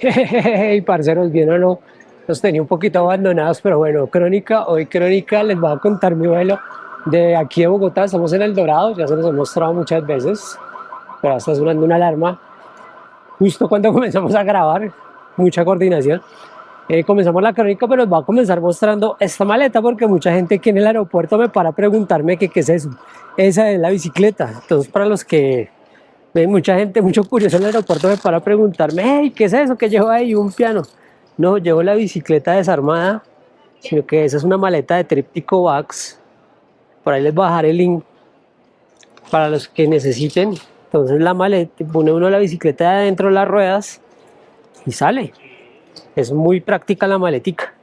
Hey, parceros, bien o no, los tenía un poquito abandonados, pero bueno, Crónica, hoy Crónica les voy a contar mi vuelo de aquí de Bogotá, estamos en El Dorado, ya se los he mostrado muchas veces, pero está sonando una alarma justo cuando comenzamos a grabar, mucha coordinación. Eh, comenzamos la crónica, pero les voy a comenzar mostrando esta maleta porque mucha gente aquí en el aeropuerto me para a preguntarme qué es eso. Esa es la bicicleta, entonces para los que mucha gente, mucho curioso en el aeropuerto me para preguntarme, hey, ¿qué es eso que llevo ahí? Un piano. No, llevo la bicicleta desarmada, sino que esa es una maleta de tríptico Vax. Por ahí les voy a el link para los que necesiten. Entonces la maleta, pone uno la bicicleta adentro de las ruedas y sale. Es muy práctica la maletica.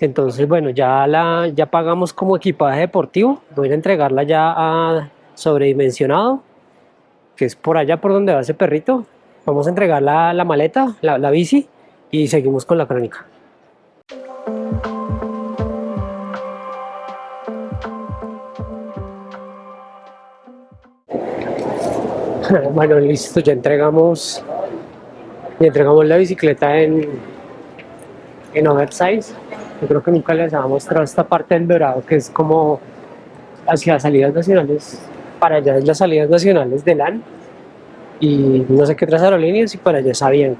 Entonces, bueno, ya la ya pagamos como equipaje deportivo. Voy a entregarla ya a sobredimensionado que es por allá por donde va ese perrito. Vamos a entregar la, maleta, la, la bici y seguimos con la crónica. Bueno, listo, ya entregamos, ya entregamos la bicicleta en, en oversize. Yo creo que nunca les había mostrado esta parte del dorado que es como hacia salidas nacionales para allá es las salidas nacionales de LAN y no sé qué otras aerolíneas y para allá sabían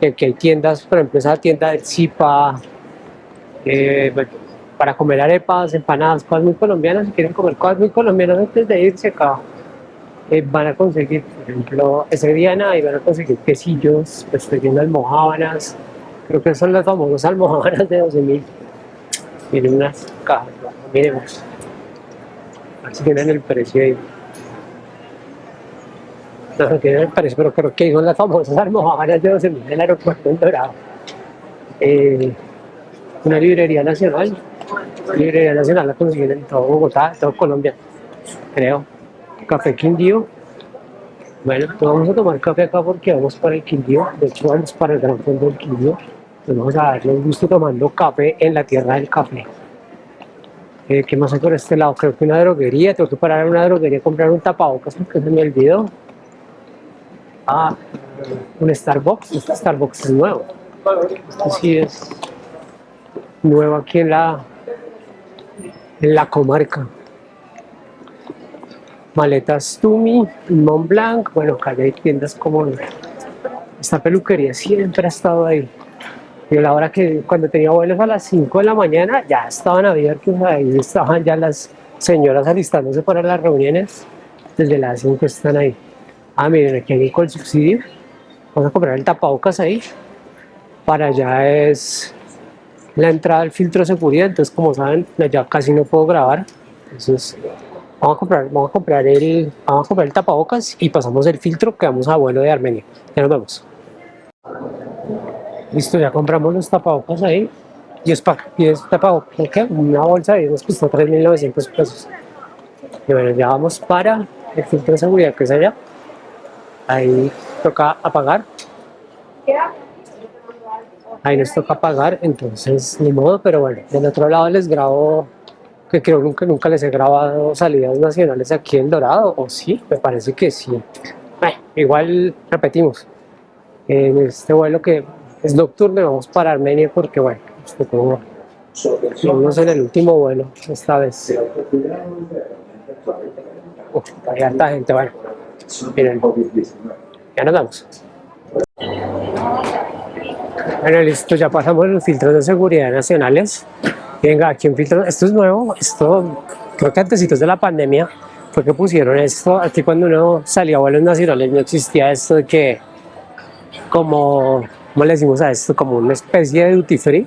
que aquí hay tiendas, por ejemplo esa tienda del Zipa, eh, para comer arepas, empanadas, cosas muy colombianas, si quieren comer cosas muy colombianas antes de irse acá, eh, van a conseguir, por ejemplo, ese día y van a conseguir quesillos, pues estoy viendo almohábanas, creo que son las famosas almohábanas de 12 mil, tienen unas cajas, miremos. Así tienen el precio ahí. No, no tienen el precio, pero creo que son las famosas almohadas de 12 mil del aeropuerto en Dorado. Eh, una librería nacional. librería nacional la consiguen en todo Bogotá, en todo Colombia, creo. Café Quindío. Bueno, pues vamos a tomar café acá porque vamos para el Quindío. De hecho, vamos para el Gran Fondo del Quindío. Vamos a darle un gusto tomando café en la tierra del café. Eh, ¿Qué más hay por este lado? Creo que una droguería, tengo que parar en una droguería a comprar un tapabocas porque se me olvidó. Ah, un Starbucks, este Starbucks es nuevo. Este sí es nuevo aquí en la, en la comarca. Maletas Tumi, Mont Blanc, bueno, acá hay tiendas como esta peluquería siempre ha estado ahí. Y la hora que cuando tenía vuelos a las 5 de la mañana ya estaban abiertos, ahí estaban ya las señoras alistándose para las reuniones, desde las 5 están ahí. Ah, miren, aquí hay con el subsidio, vamos a comprar el tapabocas ahí, para allá es la entrada del filtro de seguridad, entonces como saben, ya casi no puedo grabar, entonces vamos a comprar, vamos a comprar el, vamos a comprar el tapabocas y pasamos el filtro que vamos a vuelo de Armenia, ya nos vemos. Listo, ya compramos los tapabocas ahí. Y es, para, y es tapabocas, ¿qué? Una bolsa y nos costó 3.900 pesos. Y bueno, ya vamos para el filtro de seguridad que es allá. Ahí toca apagar. Ahí nos toca apagar, entonces ni modo, pero bueno, del otro lado les grabo, que creo que nunca les he grabado salidas nacionales aquí en Dorado, o sí, me parece que sí. Bueno, igual repetimos, en este vuelo que es nocturno y vamos para Armenia porque bueno, como vamos en el último vuelo esta vez. Uf, hay harta gente, bueno, miren, ya nos vamos. Bueno, listo, ya pasamos los filtros de seguridad nacionales. Venga, aquí un filtro, esto es nuevo, esto creo que antes de la pandemia fue que pusieron esto, aquí cuando uno salía a vuelos nacionales no existía esto de que como ¿cómo le decimos a esto? Como una especie de duty free.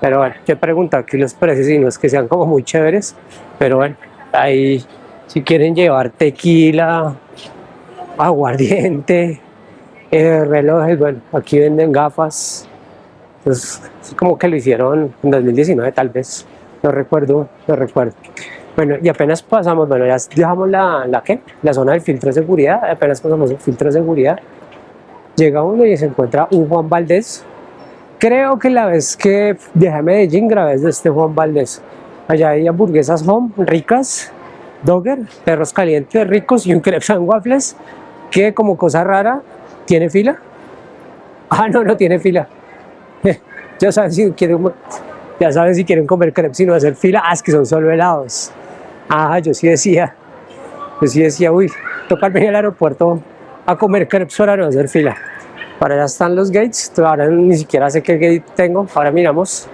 Pero bueno, yo he preguntado aquí los precios y no es que sean como muy chéveres, pero bueno, ahí si quieren llevar tequila, aguardiente, eh, relojes, bueno, aquí venden gafas, pues como que lo hicieron en 2019 tal vez, no recuerdo, no recuerdo. Bueno, y apenas pasamos, bueno, ya dejamos la, la, ¿qué? la zona del filtro de seguridad, apenas pasamos el filtro de seguridad, llega uno y se encuentra un Juan Valdés. Creo que la vez que viajé a Medellín grabé este Juan Valdés. Allá hay hamburguesas home ricas, dogger, perros calientes ricos y un crepes and waffles que como cosa rara tiene fila. Ah, no, no tiene fila. ya saben si quieren, ya saben si quieren comer crepes y no hacer fila. Ah, es que son solo helados. Ah, yo sí decía. Yo sí decía, uy, toca venir al aeropuerto a comer crepes para no hacer fila. Para allá están los gates. Ahora ni siquiera sé qué gate tengo. Ahora miramos.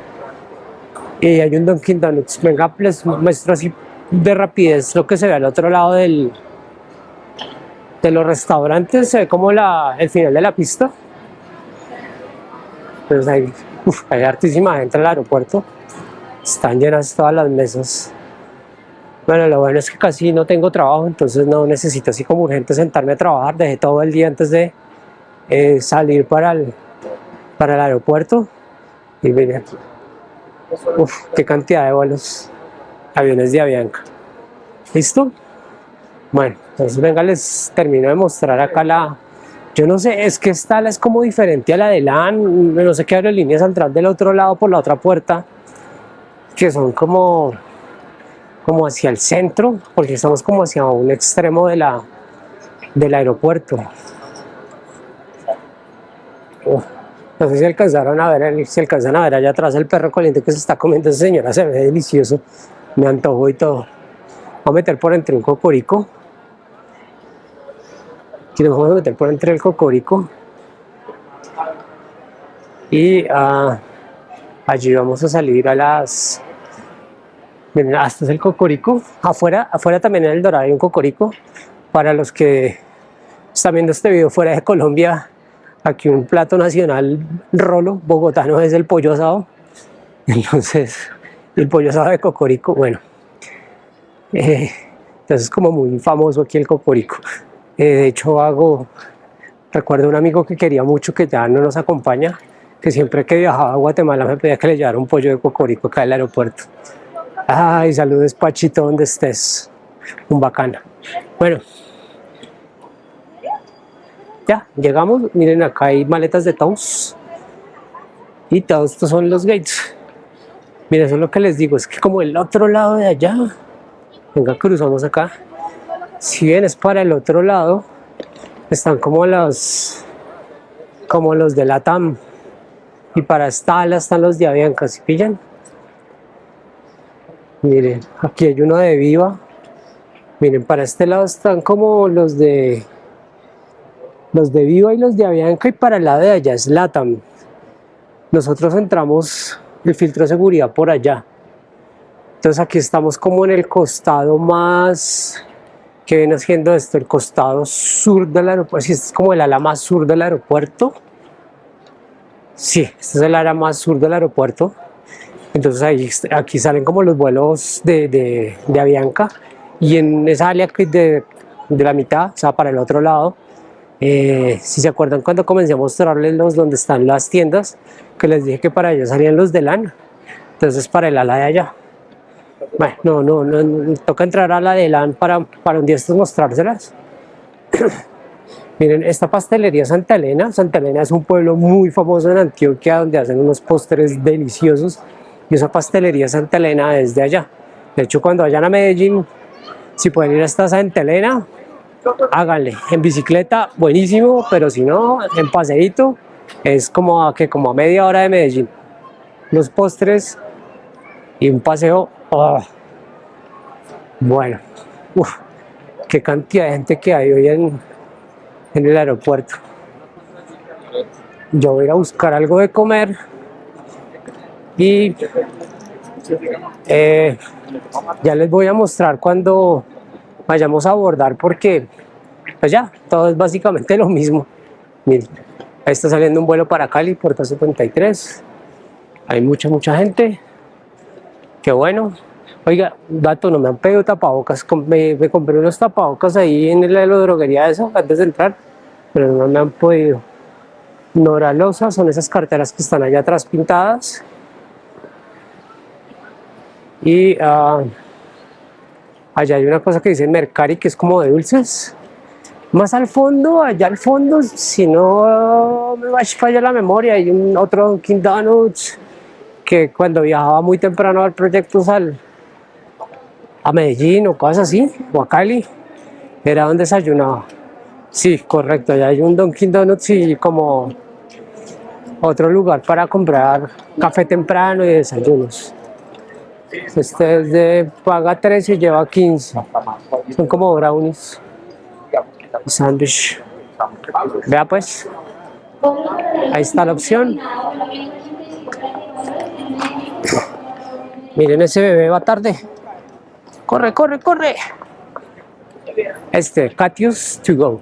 Y hay un Dunkin' Donuts. Venga, les muestro así de rapidez lo que se ve al otro lado del, de los restaurantes. Se ve como la, el final de la pista. Pues hay, hay hartísima gente en el aeropuerto. Están llenas todas las mesas. Bueno, lo bueno es que casi no tengo trabajo, entonces no necesito así como urgente sentarme a trabajar. Dejé todo el día antes de eh, salir para el, para el aeropuerto. Y miren, uf, qué cantidad de vuelos, aviones de Avianca. ¿Listo? Bueno, entonces venga, les termino de mostrar acá la... Yo no sé, es que esta es como diferente a la de LAN, no sé qué aerolíneas saldrán del otro lado por la otra puerta, que son como, como hacia el centro, porque estamos como hacia un extremo de la, del aeropuerto. no sé si alcanzaron a ver, si alcanzan a ver allá atrás el perro caliente que se está comiendo esa señora, se ve delicioso, me antojo y todo. Voy a meter por entre un cocorico Aquí nos vamos a meter por entre el cocorico. Y uh, allí vamos a salir a las... Miren, hasta es el cocorico. Afuera, afuera también en el Dorado hay un cocorico. Para los que están viendo este video fuera de Colombia, aquí un plato nacional rolo bogotano es el pollo asado. Entonces, el pollo asado de cocorico, bueno. Eh, entonces es como muy famoso aquí el cocorico. Eh, de hecho hago, recuerdo un amigo que quería mucho que ya no nos acompaña, que siempre que viajaba a Guatemala me pedía que le llevara un pollo de cocorico acá el aeropuerto. Ay, saludos Pachito donde estés, un bacana. Bueno, ya, llegamos, miren acá hay maletas de todos y todos estos son los gates. Miren, eso es lo que les digo, es que como el otro lado de allá, venga, cruzamos acá, si vienes para el otro lado, están como los, como los de la TAM. Y para esta están los de Avianca, ¿sí pillan? Miren, aquí hay uno de Viva. Miren, para este lado están como los de los de Viva y los de Avianca y para el lado de allá es LATAM. Nosotros entramos el filtro de seguridad por allá. Entonces aquí estamos como en el costado más que viene haciendo esto, el costado sur del aeropuerto, si es como el ala más sur del aeropuerto, sí, este es el ala más sur del aeropuerto, entonces ahí, aquí salen como los vuelos de, Avianca, y en esa área de, de la mitad, o sea, para el otro lado, eh, si se acuerdan cuando comencé a mostrarles los donde están las tiendas, que les dije que para allá salían los de LAN, entonces para el ala de allá. Bueno, no, no, no, toca entrar a la de LAN para, para un día estos mostrárselas. Miren, esta pastelería Santa Elena, Santa Elena es un pueblo muy famoso en Antioquia donde hacen unos postres deliciosos y esa pastelería Santa Elena es de allá. De hecho, cuando vayan a Medellín, si pueden ir hasta Santa Elena, háganle. En bicicleta, buenísimo, pero si no, en paseíto, es como a, que como a media hora de Medellín. Los postres y un paseo Oh. Bueno, qué cantidad de gente que hay hoy en, el aeropuerto. Yo voy a buscar algo de comer y eh, ya les voy a mostrar cuando vayamos a abordar porque pues ya, todo es básicamente lo mismo. Miren, ahí está saliendo un vuelo para Cali, puerta 53. Hay mucha, mucha gente. Qué bueno. Oiga, dato, no me han pedido tapabocas. Me, me compré unos tapabocas ahí en la droguería eso antes de entrar, pero no me han podido. Noralosa son esas carteras que están allá atrás pintadas. Y uh, allá hay una cosa que dice Mercari que es como de dulces. Más al fondo, allá al fondo, si no me va a fallar la memoria, hay un otro Dunkin' Donuts que cuando viajaba muy temprano al proyecto Sal, a Medellín o cosas así, o a Cali, era donde desayunaba. Sí, correcto, ya hay un Dunkin' Donuts y como otro lugar para comprar café temprano y desayunos. Este es de paga 13 y lleva 15. Son como brownies. Sándwich. Vea pues. Ahí está la opción. Miren, ese bebé va tarde. Corre, corre, corre. Este, Catius to go.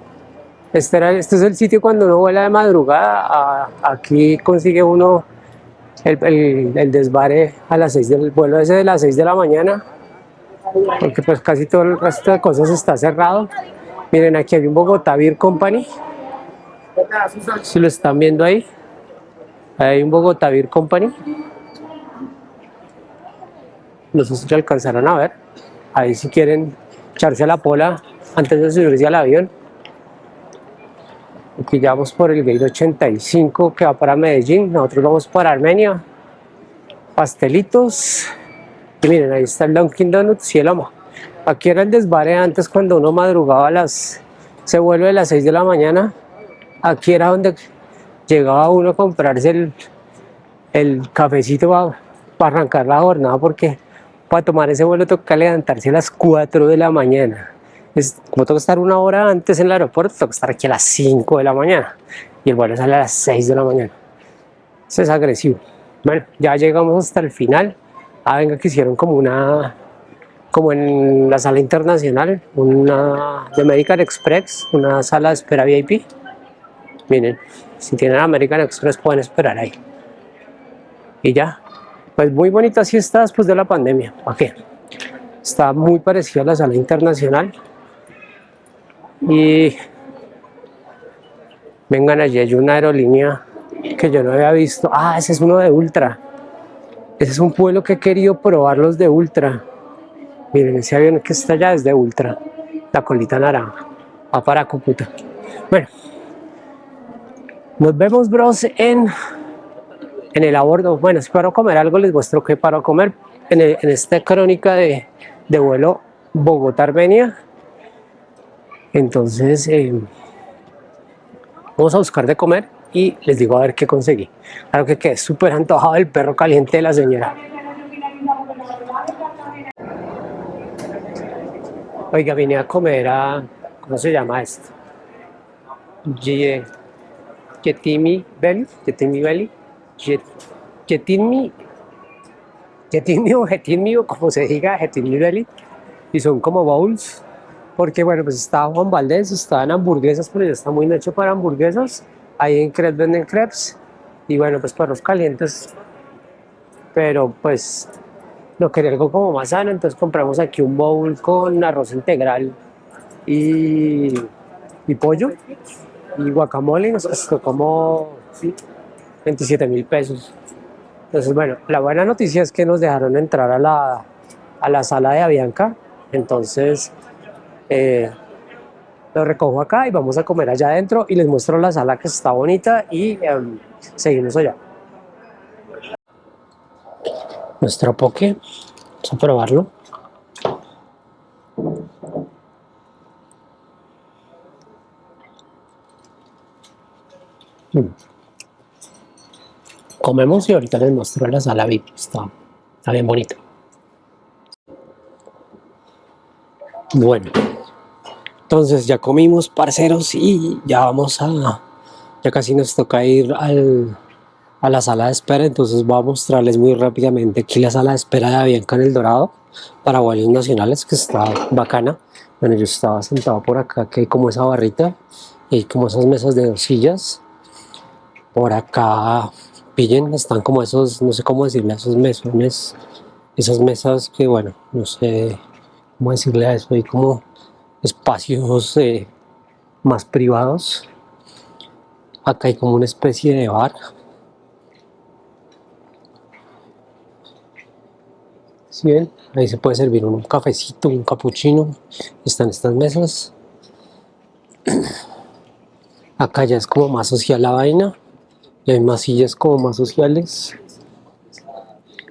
Este, era, este es el sitio cuando uno vuela de madrugada. aquí consigue uno el, el, desvare a las 6 del vuelo ese de las 6 de la mañana. Porque pues casi todo el resto de cosas está cerrado. Miren, aquí hay un Bogotá Beer Company. Si lo están viendo ahí. Hay un Bogotá Beer Company. No sé si alcanzaron a ver. Ahí si quieren echarse a la pola antes de subirse al avión. Aquí ya vamos por el gate 85 que va para Medellín. Nosotros vamos para Armenia. Pastelitos. Y miren, ahí está el Dunkin' Donuts y el Oma. Aquí era el desvare antes cuando uno madrugaba a las... Se vuelve a las 6 de la mañana. Aquí era donde llegaba uno a comprarse el, el cafecito para, para arrancar la jornada porque para tomar ese vuelo toca levantarse a las 4 de la mañana. Es, como toca estar una hora antes en el aeropuerto, toca estar aquí a las 5 de la mañana. Y el vuelo sale a las 6 de la mañana. Eso es agresivo. Bueno, ya llegamos hasta el final. Ah, venga, que hicieron como una, como en la sala internacional, una de American Express, una sala de espera VIP. Miren, si tienen American Express pueden esperar ahí. Y ya, pues muy bonita sí está después de la pandemia, ¿para qué? Está muy parecida a la sala internacional. Y vengan allí, hay una aerolínea que yo no había visto. Ah, ese es uno de Ultra. Ese es un pueblo que he querido probar los de Ultra. Miren, ese avión que está allá es de Ultra. La colita naranja. Va para Cúcuta. Bueno. Nos vemos, bros, en en el abordo, bueno, si comer algo, les muestro que paro comer en, esta crónica de, vuelo Bogotá-Armenia. Entonces, eh, vamos a buscar de comer y les digo a ver qué conseguí. Claro que quedé súper antojado el perro caliente de la señora. Oiga, vine a comer a, ¿cómo se llama esto? Getimi Belly, Getimi Belly Getinmi, Getinmi o Getinmi o como se diga, Getinmi Belly, y son como bowls, porque bueno, pues estaba Juan Valdés, estaban hamburguesas, pero ya está muy noche para hamburguesas, ahí en Crepes venden crepes, y bueno, pues perros calientes, pero pues no quería algo como más sano, entonces compramos aquí un bowl con arroz integral y, y pollo y guacamole, nos costó como 27 mil pesos. Entonces, bueno, la buena noticia es que nos dejaron entrar a la, a la sala de Avianca. Entonces, eh, lo recojo acá y vamos a comer allá adentro y les muestro la sala que está bonita y em, seguimos allá. Nuestro poke, vamos a probarlo. Mm comemos y ahorita les muestro la sala VIP, está, está bien bonito. Bueno, entonces ya comimos parceros y ya vamos a, ya casi nos toca ir al, a la sala de espera, entonces voy a mostrarles muy rápidamente aquí la sala de espera de Avianca en El Dorado para vuelos nacionales que está bacana. Bueno, yo estaba sentado por acá, que hay como esa barrita y como esas mesas de dos sillas. Por acá pillen, están como esos, no sé cómo decirle, esos mesones, esas mesas que bueno, no sé cómo decirle a eso, hay como espacios eh, más privados. Acá hay como una especie de bar. ¿Sí ven? Ahí se puede servir un cafecito, un capuchino. Están estas mesas. Acá ya es como más social la vaina hay más sillas como más sociales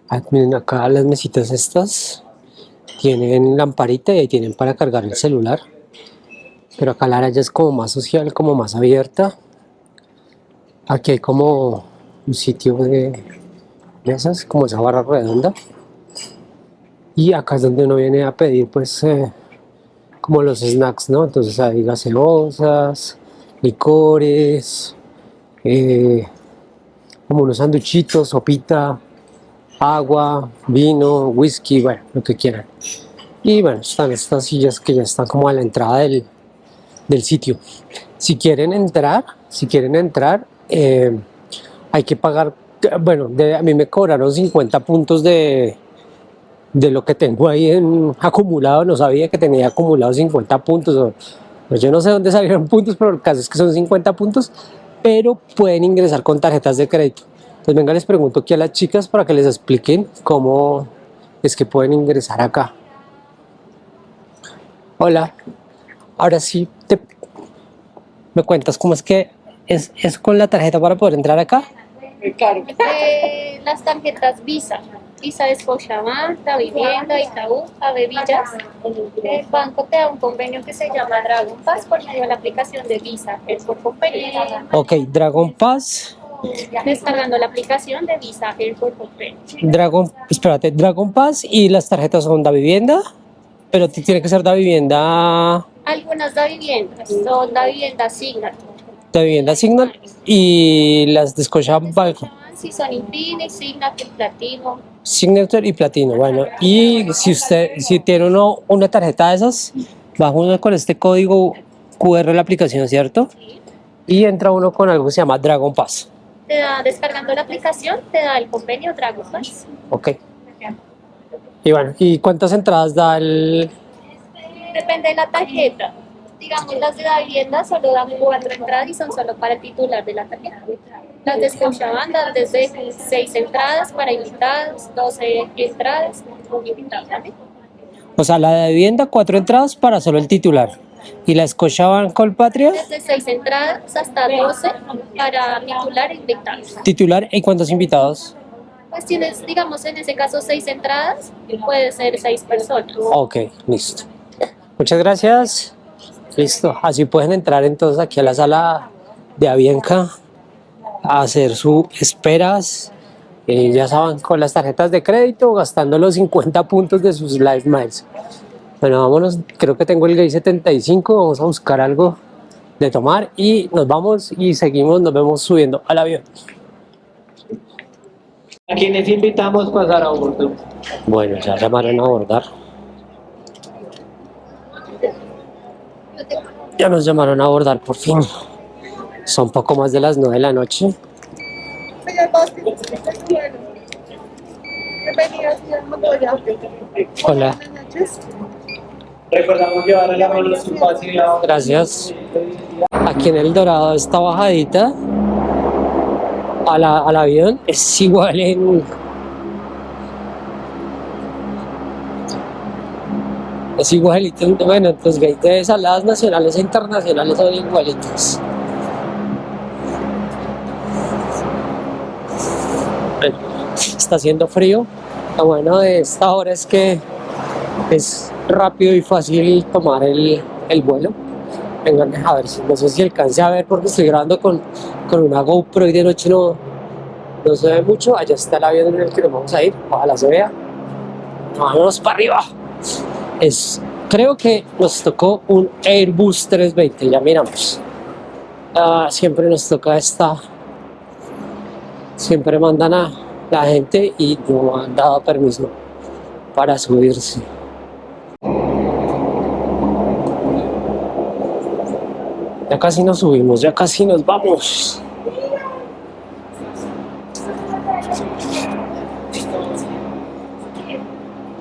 ah, miren acá las mesitas estas tienen lamparita y ahí tienen para cargar el celular pero acá la área ya es como más social, como más abierta aquí hay como un sitio de mesas, como esa barra redonda. Y acá es donde uno viene a pedir, pues, eh, como los snacks, ¿no? Entonces hay gaseosas, licores, eh, como unos sanduchitos, sopita, agua, vino, whisky, bueno, lo que quieran. Y bueno, están estas sillas que ya están como a la entrada del, del sitio. Si quieren entrar, si quieren entrar, eh, hay que pagar, bueno, a mí me cobraron 50 puntos de, de lo que tengo ahí en acumulado, no sabía que tenía acumulado 50 puntos, yo no sé dónde salieron puntos, pero el caso es que son 50 puntos, pero pueden ingresar con tarjetas de crédito. Entonces venga, les pregunto aquí a las chicas para que les expliquen cómo es que pueden ingresar acá. Hola, ahora sí, te, ¿me cuentas cómo es que es, es con la tarjeta para poder entrar acá? Claro. Eh, las tarjetas Visa, Visa de Scotiabank, La Vivienda, Itaú, Villas. El banco te da un convenio que se llama Dragon Pass por medio de la aplicación de Visa, es por convenio. Ok, Dragon Pass. Descargando la aplicación de Visa Airport Convenio. Dragon, espérate, Dragon Pass y las tarjetas son de vivienda, pero tiene que ser de vivienda. Algunas de vivienda, son de vivienda Signature de vivienda Signal y las de Scotiabank. Sí, son Infinix, Signature, Platino. Signature y Platino, bueno. Y si usted si tiene uno, una tarjeta de esas, baja uno con este código QR la aplicación, ¿cierto? Sí. Y entra uno con algo que se llama Dragon Pass. Te da, descargando la aplicación, te da el convenio Dragon Pass. Ok. Y bueno, ¿y cuántas entradas da el...? Depende de la tarjeta digamos, las de la vivienda solo dan cuatro entradas y son solo para el titular de la tarjeta. Las de Scotiabank desde seis entradas para invitados, 12 entradas con invitados también. O sea, la de vivienda, cuatro entradas para solo el titular. ¿Y la Scotiabank Colpatria? Desde seis entradas hasta 12 para titular e invitados. ¿Titular y cuántos invitados? Pues tienes, digamos, en ese caso seis entradas, puede ser seis personas. Ok, listo. Muchas gracias. Listo, así pueden entrar entonces aquí a la sala de Avianca a hacer sus esperas, eh, ya saben, con las tarjetas de crédito, gastando los 50 puntos de sus Live Miles. Bueno, vámonos, creo que tengo el Gay 75, vamos a buscar algo de tomar y nos vamos y seguimos, nos vemos subiendo al avión. ¿A quienes invitamos a pasar a bordo? Bueno, ya llamaron a abordar. Ya nos llamaron a abordar por fin. Son poco más de las 9 de la noche. Hola. Recordamos llevar a la mano su Gracias. Aquí en el Dorado, esta bajadita al avión es igual en es igualito, bueno, pues de saladas nacionales e internacionales son igualitos. está haciendo frío, lo bueno de esta hora es que es rápido y fácil tomar el, el vuelo. Vengan a ver, si no sé si alcance a ver porque estoy grabando con, con una GoPro y de noche no, no se ve mucho. Allá está el avión en el que nos vamos a ir, ojalá se vea. Vámonos para arriba es, creo que nos tocó un Airbus 320, ya miramos. Ah, siempre nos toca esta, siempre mandan a la gente y no han dado permiso para subirse. Casi nos subimos, ya casi nos vamos.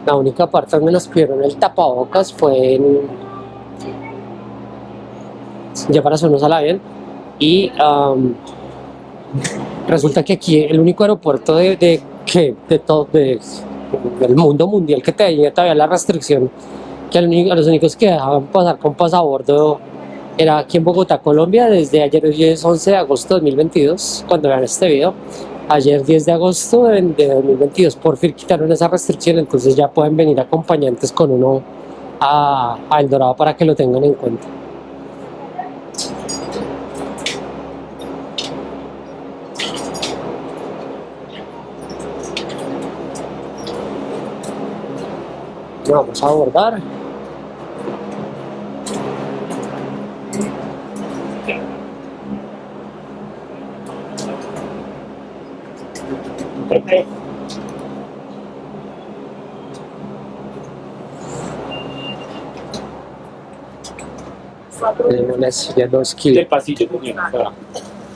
La única parte donde nos pidieron el tapabocas fue en... ya para subirnos al avión y resulta que aquí el único aeropuerto de, que de todo del mundo mundial que tenía todavía la restricción que a los únicos que dejaban pasar con pasaporte era aquí en Bogotá, Colombia, desde ayer 11 de agosto de 2022, cuando vean este video. Ayer 10 de agosto de, 2022, por fin quitaron esa restricción, entonces ya pueden venir acompañantes con uno a, a El Dorado para que lo tengan en cuenta. Vamos a abordar. Tenemos la silla 2 Del kilos. pasillo, señor.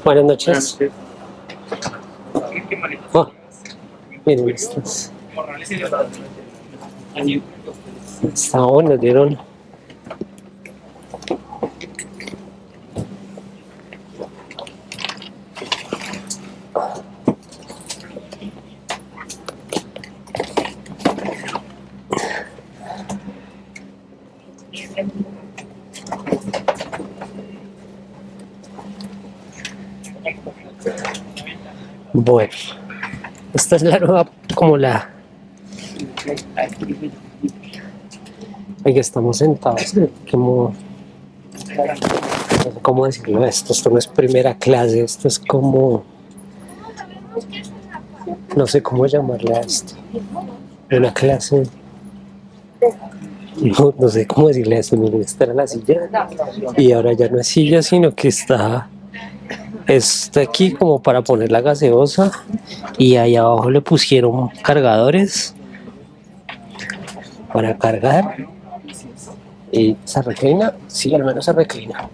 Buenas noches. Oh, miren estas. Está bueno, dieron. Bueno, esta es la nueva, como la. Aquí estamos sentados, como. no sé ¿Cómo decirlo esto? Esto no es primera clase, esto es como. No sé cómo llamarle a esto. Una clase. No, no sé cómo decirle esto. Miren, esta era la silla. Y ahora ya no es silla, sino que está está aquí como para poner la gaseosa y ahí abajo le pusieron cargadores para cargar y se reclina, sí, al menos se reclina.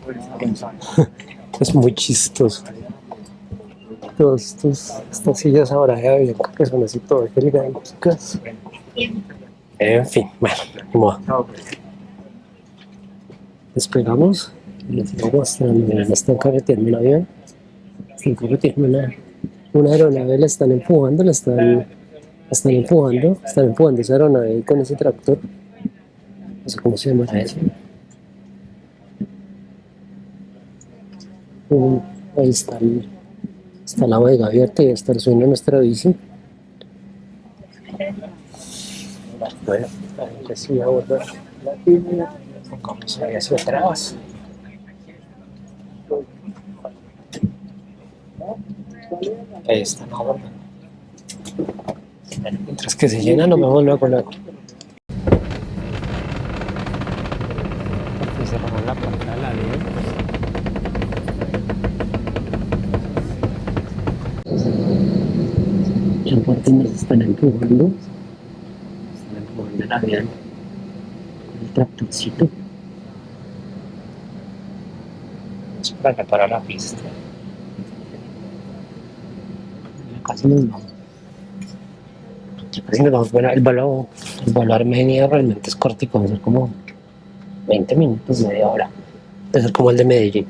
es muy chistoso. Todos estos, estas sillas ahora de que son así todas elegantes. En fin, bueno. Despegamos y les sigo mostrando, están carreteando un avión carreteando una, una aeronave, la están empujando, la están, la están empujando, están empujando esa aeronave con ese tractor. No sé cómo se llama eso. Mm, Ahí está, el- está la bodega abierta y está el sueño de nuestra bici. Bueno, ahí sí, ahora pongamos ahí hacia atrás. Ahí está, no, bueno. Mientras que se llena, nos vemos luego luego. Aquí cerramos la puerta de la Y aparte nos están empujando. Están empujando el avión. con El tractorcito. Es para reparar la pista. Ya casi nos vamos. Casi nos vamos. Bueno, el vuelo, el vuelo realmente es cortico, a ser como 20 minutos, media hora. Debe ser como el de Medellín.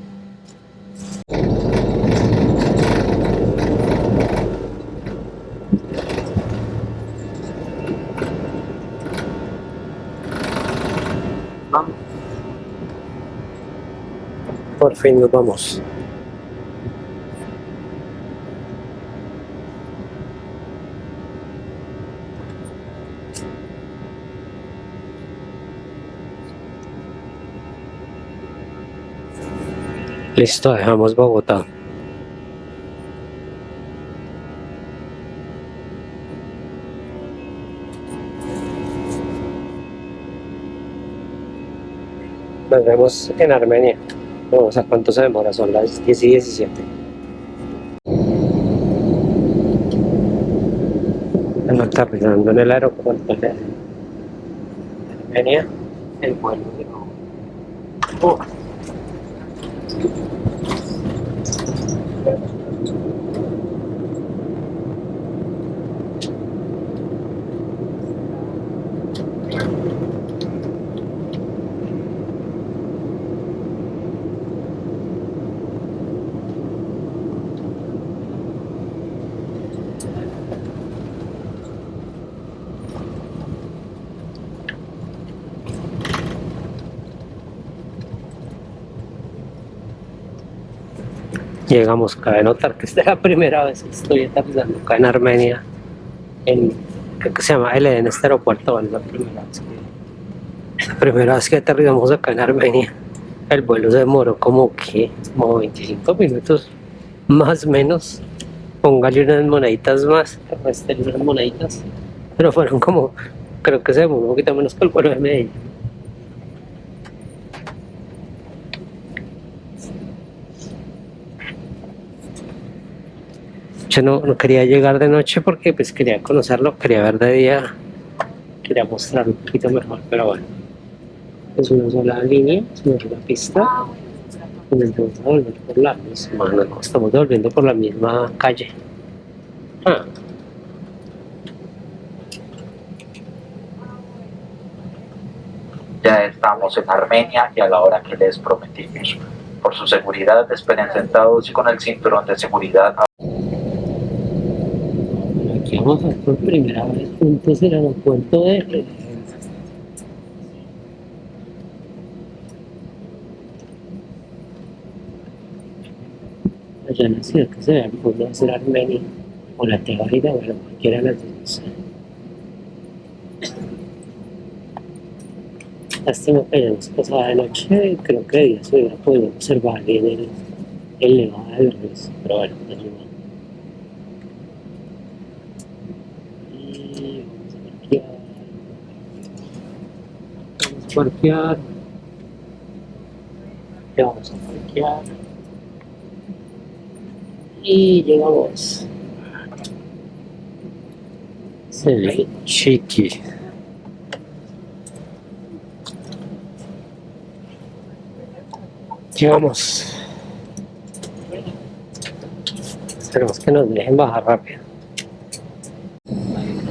Por fin nos vamos. Listo, dejamos Bogotá. Nos vemos en Armenia. Vamos a cuánto se demora, son las 10 y 17. Están aterrizando en el aeropuerto de Armenia. El vuelo de Oh. Thank you. Llegamos, cabe notar que esta es la primera vez que estoy aterrizando acá en Armenia, en, creo que se llama L en este aeropuerto, es la primera vez que, la primera vez que aterrizamos acá en Armenia. El vuelo se demoró como que, como 25 minutos, más o menos. Póngale unas moneditas más, unas moneditas, pero fueron como creo que se demora un poquito menos que el vuelo de Medellín. Yo no, quería llegar de noche porque pues quería conocerlo, quería ver de día, quería mostrar un poquito mejor, pero bueno. Es una sola línea, es una sola pista. Y nos vamos a volver por la misma, no, estamos volviendo por la misma calle. Ah, Ya estamos en Armenia y a la hora que les prometimos. Por su seguridad, esperen sentados y con el cinturón de seguridad vamos a ver por primera vez juntos el aeropuerto de allá en la ciudad que se ve a ser Armenia o la Tebaida, bueno, cualquiera de las dos. Lástima que hayamos pasado de noche, creo que día se hubiera podido observar bien el, el nevado del pero bueno, no es igual. Y vamos a parquear. Ya vamos a parquear. Y llegamos. Se ve chiqui. Llegamos. Esperemos que nos dejen bajar rápido.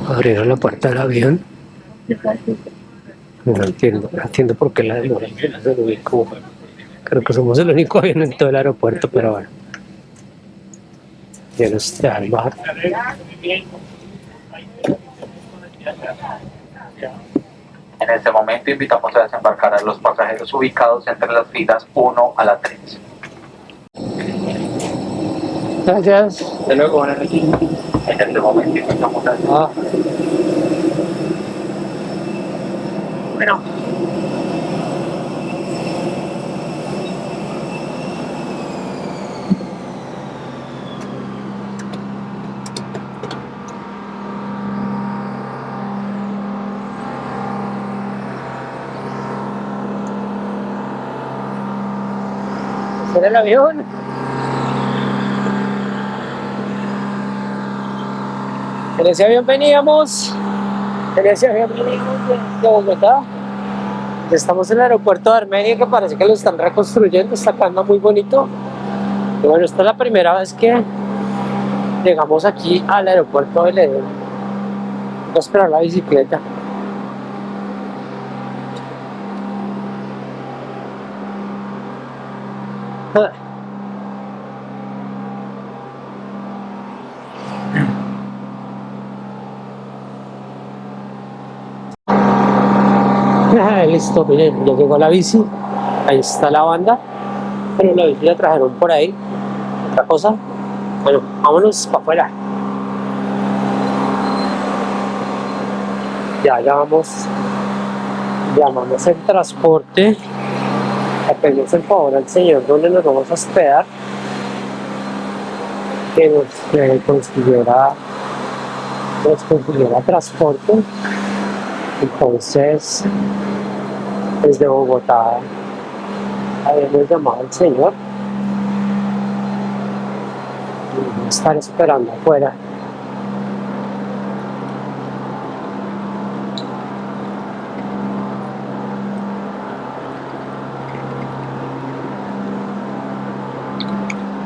Abrieron la puerta del avión. No entiendo, no entiendo por qué la lo ubico. Creo que somos el único avión en todo el aeropuerto, pero bueno. Ya nos dejan bajar. En este momento invitamos a desembarcar a los pasajeros ubicados entre las filas 1 a la 3. Gracias. De luego, buenas noches. En este momento invitamos a Ah. Bueno. ¿Será el avión? En ese avión veníamos, avión veníamos de, Bogotá. Estamos en el aeropuerto de Armenia que parece que lo están reconstruyendo, está quedando muy bonito. Y bueno, esta es la primera vez que llegamos aquí al aeropuerto de Ledón. Voy a esperar la bicicleta. Listo, miren, ya llegó la bici. Ahí está la banda. Pero la bici la trajeron por ahí. Otra cosa. Bueno, vámonos para afuera. Ya llamamos. Llamamos el transporte. Pedimos el favor al señor donde nos vamos a hospedar. Que nos eh, consiguiera, nos consiguiera transporte. Entonces, desde Bogotá habíamos llamado al señor y estar esperando afuera.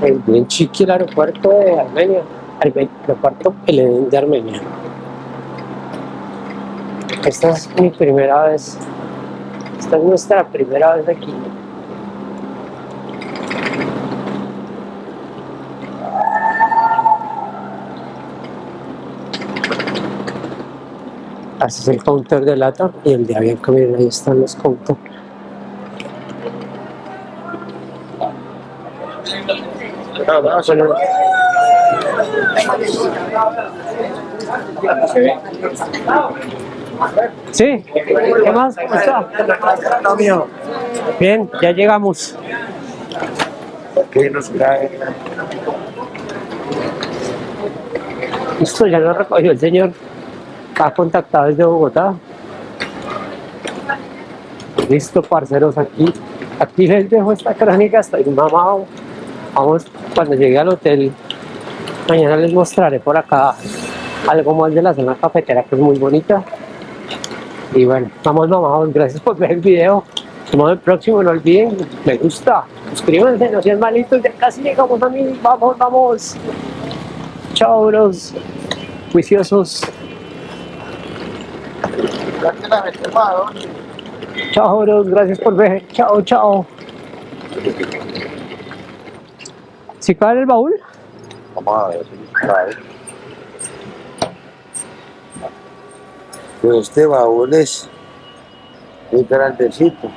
Es bien chiqui el aeropuerto de Armenia, Arme- aeropuerto de Armenia. Esta es mi primera vez, esta es nuestra primera vez aquí. Así es el counter de lata y el de avión miren ahí están los counters. Bueno, Sí, ¿qué más? ¿Cómo está? Bien, ya llegamos. Listo, ya lo recogió el señor. Ha contactado desde Bogotá. Listo, parceros, aquí, aquí les dejo esta crónica, estoy mamado. Vamos, cuando llegue al hotel, mañana les mostraré por acá algo más de la zona cafetera que es muy bonita. Y bueno, vamos mamados, gracias por ver el video. Nos vemos el próximo, no olviden, me gusta, suscríbanse, no sean malitos, ya casi llegamos a mí, vamos, vamos. Chao, bros, juiciosos. Chao, bros, gracias por ver, chao, chao. ¿Sí cabe en el baúl? Vamos a ver. a. Pues este baúl es muy grandecito.